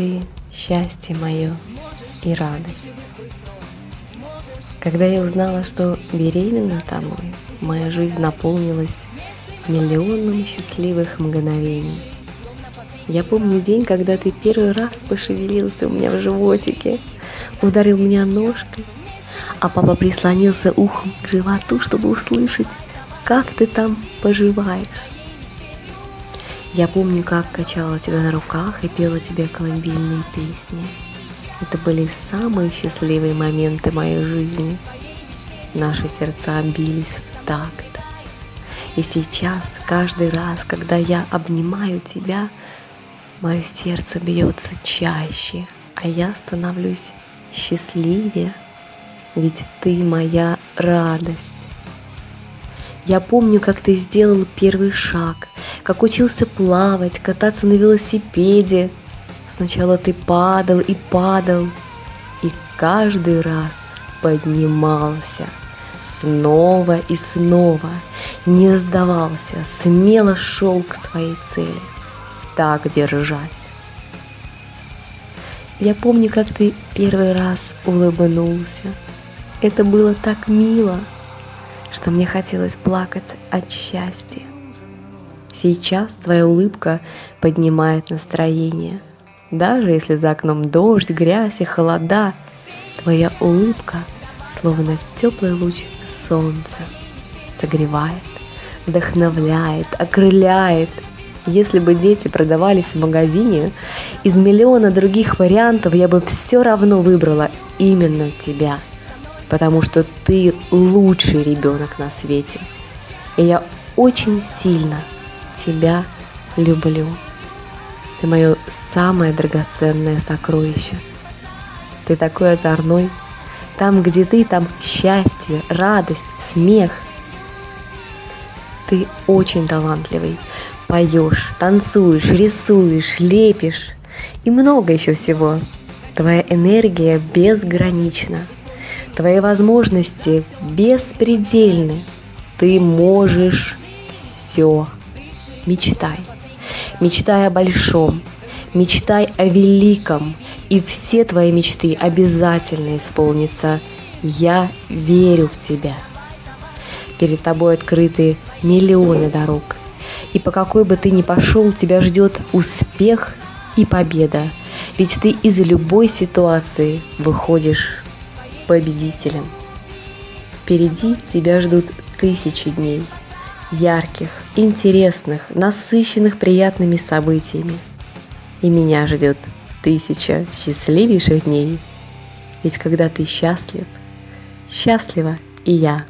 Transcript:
ты счастье мое и радость. Когда я узнала, что беременна тобой, моя жизнь наполнилась миллионом счастливых мгновений. Я помню день, когда ты первый раз пошевелился у меня в животике, ударил меня ножкой, а папа прислонился ухом к животу, чтобы услышать, как ты там поживаешь. Я помню, как качала тебя на руках и пела тебе колыбельные песни. Это были самые счастливые моменты моей жизни. Наши сердца бились в такт. И сейчас, каждый раз, когда я обнимаю тебя, мое сердце бьется чаще, а я становлюсь счастливее, ведь ты моя радость. Я помню, как ты сделал первый шаг, как учился плавать, кататься на велосипеде, Сначала ты падал и падал, и каждый раз поднимался снова и снова, не сдавался, смело шел к своей цели. Так держать. Я помню, как ты первый раз улыбнулся. Это было так мило, что мне хотелось плакать от счастья. Сейчас твоя улыбка поднимает настроение – даже если за окном дождь, грязь и холода, твоя улыбка, словно теплый луч солнца, согревает, вдохновляет, окрыляет. Если бы дети продавались в магазине, из миллиона других вариантов я бы все равно выбрала именно тебя, потому что ты лучший ребенок на свете. И я очень сильно тебя люблю. Ты мое самое драгоценное сокровище. Ты такой озорной. Там, где ты, там счастье, радость, смех. Ты очень талантливый. Поешь, танцуешь, рисуешь, лепишь и много еще всего. Твоя энергия безгранична. Твои возможности беспредельны. Ты можешь все. Мечтай. Мечтай о большом, мечтай о великом, и все твои мечты обязательно исполнятся. Я верю в тебя. Перед тобой открыты миллионы дорог. И по какой бы ты ни пошел, тебя ждет успех и победа. Ведь ты из любой ситуации выходишь победителем. Впереди тебя ждут тысячи дней – ярких, интересных, насыщенных приятными событиями. И меня ждет тысяча счастливейших дней. Ведь когда ты счастлив, счастлива и я.